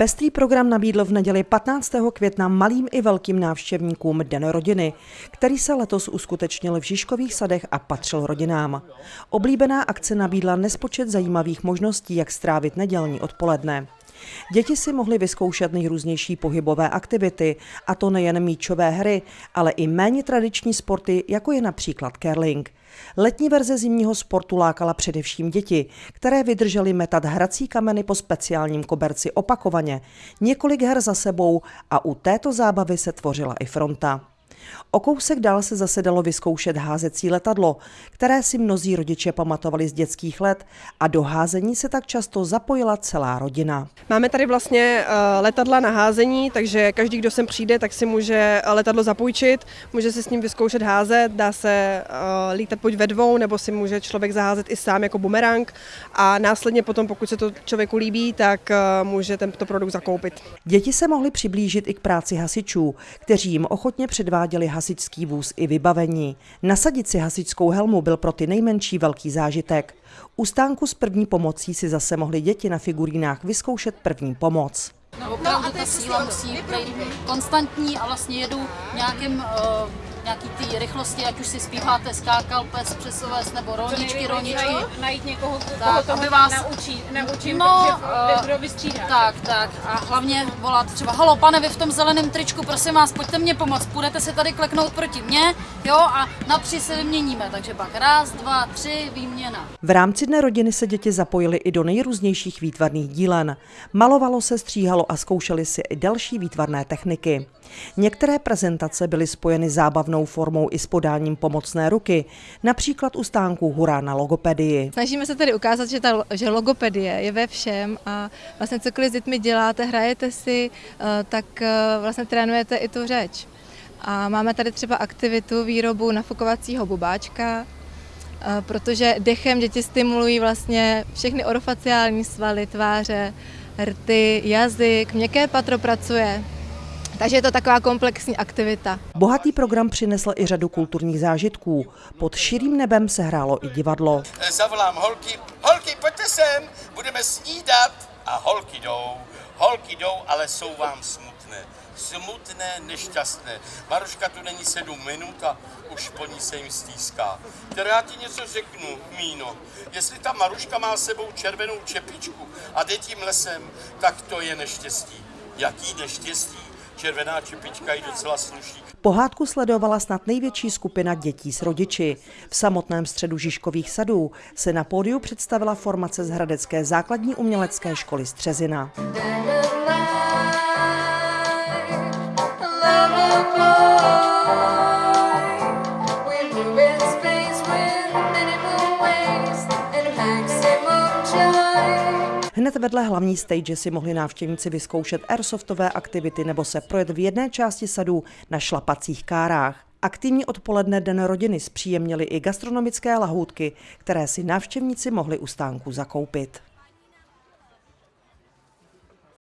Pestrý program nabídl v neděli 15. května malým i velkým návštěvníkům Den rodiny, který se letos uskutečnil v Žižkových sadech a patřil rodinám. Oblíbená akce nabídla nespočet zajímavých možností, jak strávit nedělní odpoledne. Děti si mohly vyzkoušet nejrůznější pohybové aktivity, a to nejen míčové hry, ale i méně tradiční sporty, jako je například curling. Letní verze zimního sportu lákala především děti, které vydržely metat hrací kameny po speciálním koberci opakovaně, několik her za sebou a u této zábavy se tvořila i fronta. O kousek dál se zase dalo vyzkoušet házecí letadlo, které si mnozí rodiče pamatovali z dětských let a do házení se tak často zapojila celá rodina. Máme tady vlastně eh, letadla na házení, takže každý, kdo sem přijde, tak si může eh, letadlo zapůjčit, může se s ním vyzkoušet házet, dá se eh, lítat buď ve dvou, nebo si může člověk zaházet i sám jako bumerang a následně potom, pokud se to člověku líbí, tak může tento produkt zakoupit. Děti se mohly přiblížit i k práci hasičů, kteří jim ochotně předváděli hasičský vůz i vybavení. Nasadit si hasičskou helmu byl pro ty nejmenší velký zážitek. U stánku s první pomocí si zase mohly děti na figurínách vyzkoušet první pomoc. No, opravdu ta síla musí být konstantní a vlastně jedu nějakým uh, nějaký ty rychlosti, ať už si zpíváte skákal, pes, přesoves nebo rolničky, rolničky. Najít, najít někoho, tak, koho aby vás naučí, naučím, no, kdo vystřídá. Tak, tak. A hlavně volat třeba, halo pane, vy v tom zeleném tričku, prosím vás, pojďte mě pomoct, půjdete se tady kleknout proti mně, jo, a na tři se vyměníme, takže pak raz, dva, tři, výměna. V rámci Dne rodiny se děti zapojily i do nejrůznějších výtvarných dílen. Malovalo se, stříhalo a zkoušeli si i další výtvarné techniky. Některé prezentace byly spojeny zábavnou formou i s podáním pomocné ruky, například u stánku Hurá na logopedii. Snažíme se tady ukázat, že, ta, že logopedie je ve všem a vlastně cokoliv s dětmi děláte, hrajete si, eh, tak eh, vlastně trénujete i tu řeč. A máme tady třeba aktivitu výrobu nafukovacího bubáčka, eh, protože dechem děti stimulují vlastně všechny orofaciální svaly tváře, rty, jazyk, měkké patro pracuje, takže je to taková komplexní aktivita. Bohatý program přinesl i řadu kulturních zážitků. Pod širým nebem se hrálo i divadlo. Zavolám holky, holky, pojďte sem, budeme snídat. A holky jdou, holky jdou, ale jsou vám smutné. Smutné, nešťastné. Maruška tu není sedm minut a už po ní se jim stýská. Teda já ti něco řeknu, Míno. Jestli ta Maruška má sebou červenou čepičku a jde tím lesem, tak to je neštěstí. Jaký neštěstí? Červená čepička jí docela sluší. Pohádku sledovala snad největší skupina dětí s rodiči. V samotném středu Žižkových sadů se na pódiu představila formace z Hradecké základní umělecké školy Střezina. Hned vedle hlavní stage si mohli návštěvníci vyzkoušet airsoftové aktivity nebo se projet v jedné části sadů na šlapacích kárách. Aktivní odpoledne Den rodiny zpříjemnili i gastronomické lahůdky, které si návštěvníci mohli u stánku zakoupit.